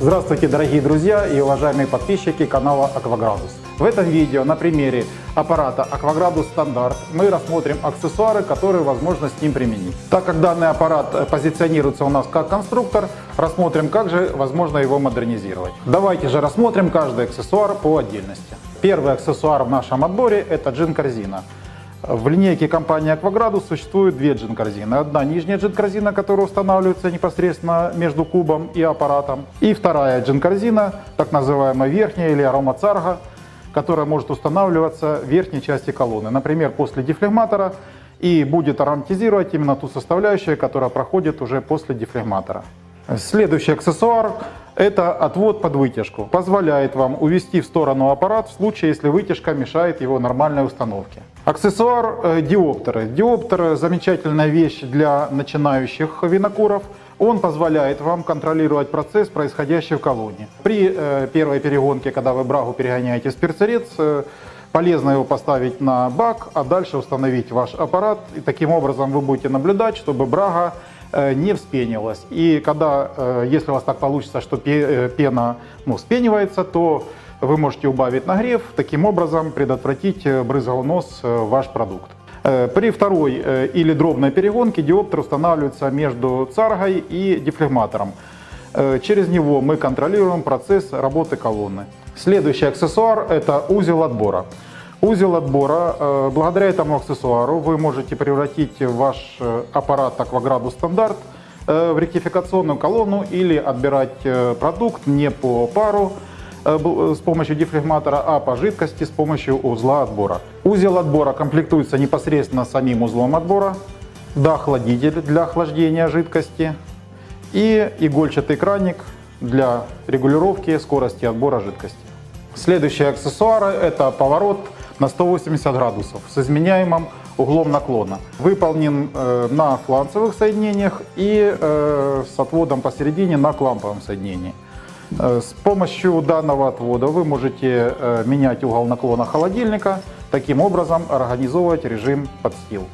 Здравствуйте, дорогие друзья и уважаемые подписчики канала Акваградус. В этом видео на примере аппарата Акваградус Стандарт мы рассмотрим аксессуары, которые возможно с ним применить. Так как данный аппарат позиционируется у нас как конструктор, рассмотрим, как же возможно его модернизировать. Давайте же рассмотрим каждый аксессуар по отдельности. Первый аксессуар в нашем отборе это джин-корзина. В линейке компании Aquagradus существует две джин-корзины. Одна нижняя джин-корзина, которая устанавливается непосредственно между кубом и аппаратом. И вторая джин-корзина, так называемая верхняя или аромацарга, которая может устанавливаться в верхней части колонны. Например, после дефлегматора и будет ароматизировать именно ту составляющую, которая проходит уже после дефлегматора. Следующий аксессуар – это отвод под вытяжку. Позволяет вам увести в сторону аппарат в случае, если вытяжка мешает его нормальной установке. Аксессуар э, диоптеры. Диоптер – замечательная вещь для начинающих винокуров. Он позволяет вам контролировать процесс, происходящий в колонне. При э, первой перегонке, когда вы брагу перегоняете с э, полезно его поставить на бак, а дальше установить ваш аппарат. И таким образом вы будете наблюдать, чтобы брага не вспенилась. И когда, э, если у вас так получится, что э, пена ну, вспенивается, то вы можете убавить нагрев, таким образом предотвратить брызгал нос ваш продукт. При второй или дробной перегонке диоптер устанавливается между царгой и дефлегматором. Через него мы контролируем процесс работы колонны. Следующий аксессуар – это узел отбора. Узел отбора. Э, благодаря этому аксессуару вы можете превратить ваш э, аппарат Акваграду стандарт э, в ректификационную колонну или отбирать продукт не по пару с помощью дефлегматора, а по жидкости с помощью узла отбора. Узел отбора комплектуется непосредственно самим узлом отбора, доохладитель для охлаждения жидкости и игольчатый краник для регулировки скорости отбора жидкости. Следующие аксессуары это поворот на 180 градусов с изменяемым углом наклона. Выполнен э, на фланцевых соединениях и э, с отводом посередине на кламповом соединении. Э, с помощью данного отвода вы можете менять угол наклона холодильника, таким образом организовывать режим подстил.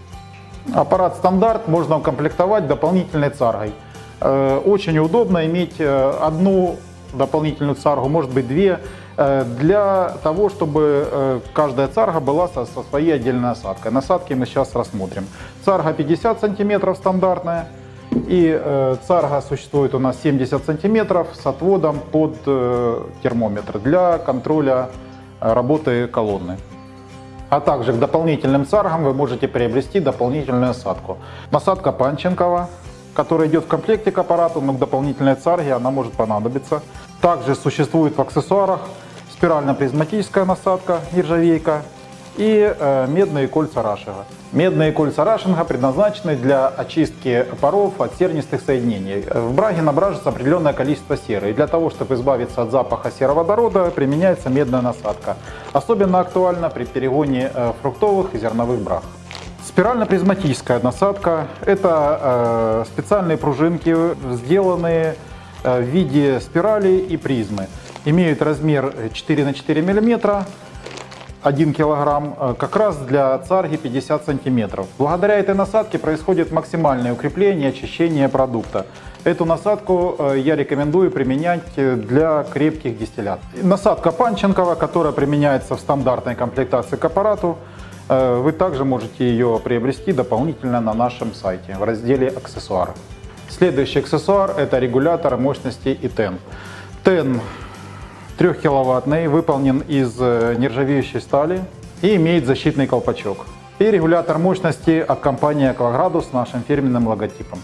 Аппарат стандарт можно укомплектовать дополнительной царгой. Очень удобно иметь одну дополнительную царгу, может быть две, для того, чтобы э, каждая царга была со, со своей отдельной насадкой. Насадки мы сейчас рассмотрим. Царга 50 сантиметров стандартная. И э, царга существует у нас 70 сантиметров с отводом под термометр для контроля работы колонны. А также к дополнительным царгам вы можете приобрести дополнительную насадку. Насадка Панченкова, которая идет в комплекте к аппарату, но к дополнительной царге она может понадобиться. Также существует в аксессуарах спирально-призматическая насадка нержавейка и э, медные кольца рашинга. Медные кольца рашинга предназначены для очистки паров от сернистых соединений. В браге набражется определенное количество серы. И для того, чтобы избавиться от запаха сероводорода, применяется медная насадка. Особенно актуально при перегоне э, фруктовых и зерновых браг. Спирально-призматическая насадка – это э, специальные пружинки, сделанные в виде спирали и призмы имеют размер 4 на 4 мм, 1 килограмм, э, как раз для царги 50 сантиметров. Благодаря этой насадке происходит максимальное укрепление и очищение продукта. Эту насадку э, я рекомендую применять э, для крепких дистиллят. Насадка Панченкова, которая применяется в стандартной комплектации к аппарату, вы также можете ее приобрести дополнительно на нашем сайте в разделе «Аксессуары». Следующий аксессуар – это регулятор мощности ИТЕН. ТЕН 3-киловаттный, выполнен из э, нержавеющей стали и имеет защитный колпачок. И регулятор мощности от компании Aquagradus с нашим фирменным логотипом.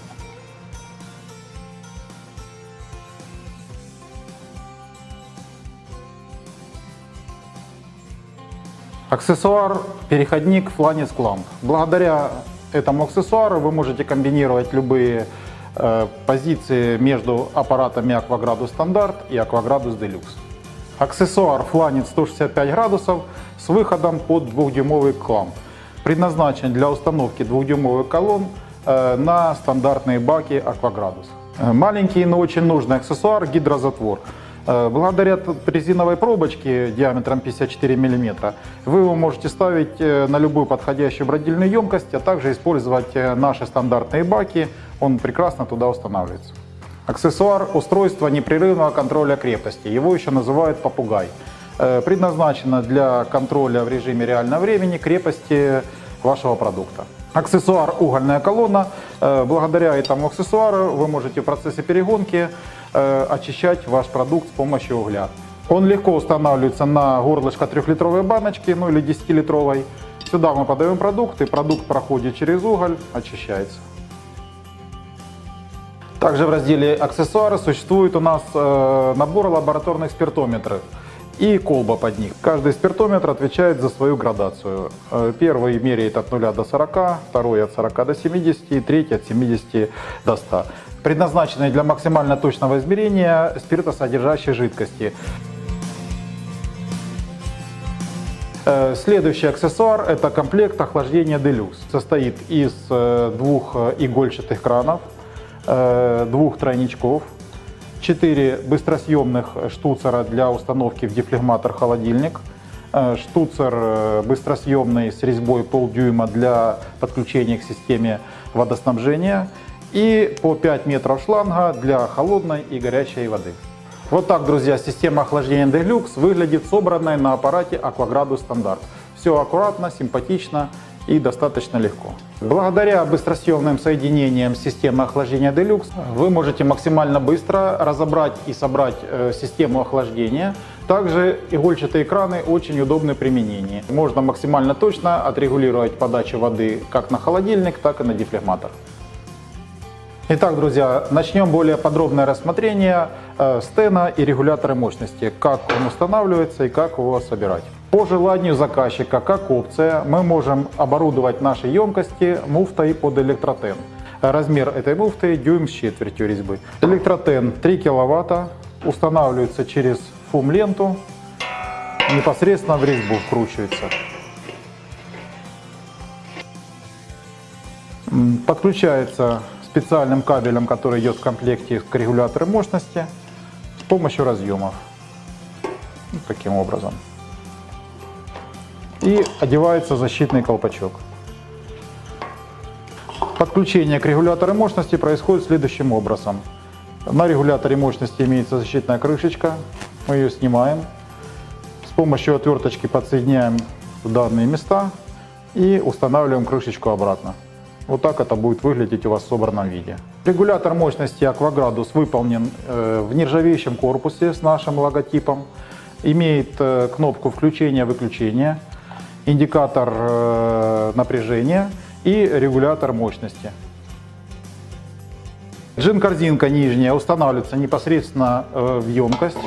Аксессуар переходник Flanis Clamp. Благодаря этому аксессуару вы можете комбинировать любые э, позиции между аппаратами Aquagradus Standard и Aquagradus Deluxe. Аксессуар фланец 165 градусов с выходом под 2-дюймовый кламп. Предназначен для установки 2-дюймовых колонн э, на стандартные баки Акваградус. Э, маленький, но очень нужный аксессуар гидрозатвор. Э, благодаря резиновой пробочке диаметром 54 мм вы его можете ставить на любую подходящую бродильную емкость, а также использовать наши стандартные баки, он прекрасно туда устанавливается. Аксессуар – устройство непрерывного контроля крепости. Его еще называют попугай. Э, Предназначено для контроля в режиме реального времени крепости вашего продукта. Аксессуар угольная колонна. Э, Благодаря этому аксессуару вы можете в процессе перегонки э, очищать ваш продукт с помощью угля. Он легко устанавливается на горлышко 3-литровой баночки, ну или 10-литровой. Сюда мы подаем продукт, и продукт проходит через уголь, очищается. Также в разделе аксессуары существует у нас э, набор лабораторных спиртометров и колба под них. Каждый спиртометр отвечает за свою градацию. Э, Первый меряет от 0 до 40, второй от 40 до 70 и третий от 70 до 100. Предназначенные для максимально точного измерения спиртосодержащей жидкости. Э, Следующий аксессуар – это комплект охлаждения Deluxe. Состоит из двух игольчатых кранов, двух тройничков, четыре быстросъемных штуцера для установки в дефлегматор-холодильник, э, штуцер э, быстросъемный с резьбой полдюйма для подключения к системе водоснабжения и по 5 метров шланга для холодной и горячей воды. Вот так, друзья, система охлаждения Deluxe выглядит собранной на аппарате Aquagradus Стандарт. Все аккуратно, симпатично и достаточно легко. Благодаря быстросъемным соединениям системы охлаждения Deluxe вы можете максимально быстро разобрать и собрать э, систему охлаждения. Также игольчатые краны очень удобны в применении. Можно максимально точно отрегулировать подачу воды как на холодильник, так и на дефлегматор. Итак, друзья, начнем более подробное рассмотрение э, стена и регулятора мощности, как он устанавливается и как его собирать. По желанию заказчика, как опция, мы можем оборудовать наши емкости муфтой под электротен. Размер этой муфты дюйм с четвертью резьбы. Электротен 3 киловатта, устанавливается через фум-ленту, непосредственно в резьбу вкручивается. Подключается специальным кабелем, который идет в комплекте к регулятору мощности с помощью разъемов. Таким образом. И одевается защитный колпачок. Подключение к регулятору мощности происходит следующим образом. На регуляторе мощности имеется защитная крышечка. Мы ее снимаем. С помощью отверточки подсоединяем в данные места и устанавливаем крышечку обратно. Вот так это будет выглядеть у вас в собранном виде. Регулятор мощности Aquagradus выполнен э, в нержавеющем корпусе с нашим логотипом. Имеет э, кнопку включения-выключения, индикатор э, напряжения и регулятор мощности. Джин-корзинка нижняя устанавливается непосредственно в емкость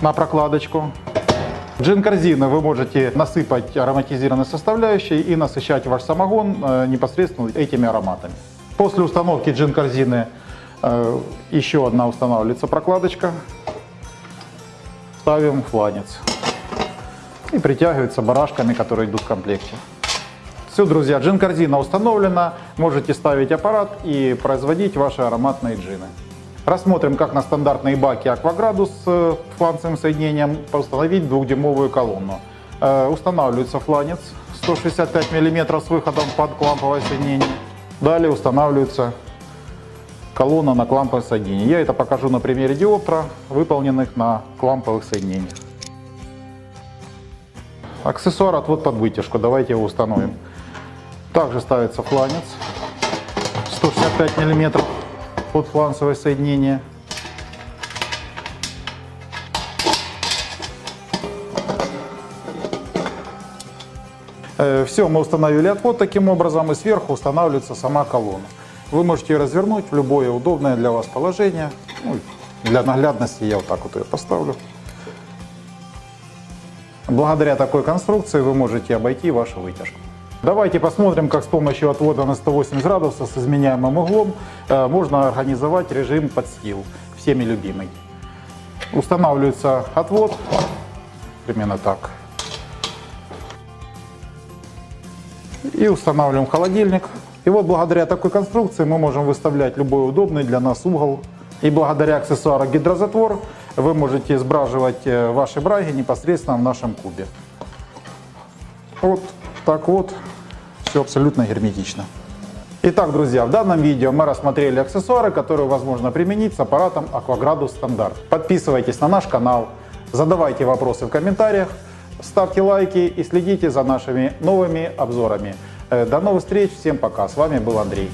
на прокладочку. В джин-корзину вы можете насыпать ароматизированные составляющие и насыщать ваш самогон э, непосредственно этими ароматами. После установки джин-корзины э, еще одна устанавливается прокладочка. Ставим фланец. И притягивается барашками, которые идут в комплекте. Все, друзья, джин-корзина установлена. Можете ставить аппарат и производить ваши ароматные джины. Рассмотрим, как на стандартные баки Aquagradus с фланцевым соединением установить двухдюймовую колонну. Э, Устанавливается фланец 165 мм с выходом под кламповое соединение. Далее устанавливается колонна на кламповое соединение. Я это покажу на примере диоптера, выполненных на кламповых соединениях. Аксессуар отвод под вытяжку. Давайте его установим. Также ставится фланец 165 мм под фланцевое соединение. Все, мы установили отвод таким образом, и сверху устанавливается сама колонна. Вы можете ее развернуть в любое удобное для вас положение. Ну, для наглядности я вот так вот ее поставлю. Благодаря такой конструкции вы можете обойти вашу вытяжку. Давайте посмотрим, как с помощью отвода на 180 градусов с изменяемым углом э, можно организовать режим подстил, всеми любимый. Устанавливается отвод, примерно так. И устанавливаем холодильник. И вот благодаря такой конструкции мы можем выставлять любой удобный для нас угол. И благодаря аксессуару гидрозатвор вы можете сбраживать э, ваши браги непосредственно в нашем кубе. Вот так вот, все абсолютно герметично. Итак, друзья, в данном видео мы рассмотрели аксессуары, которые возможно применить с аппаратом Aquagradus Стандарт. Подписывайтесь на наш канал, задавайте вопросы в комментариях, ставьте лайки и следите за нашими новыми обзорами. Э, До новых встреч, всем пока, с вами был Андрей.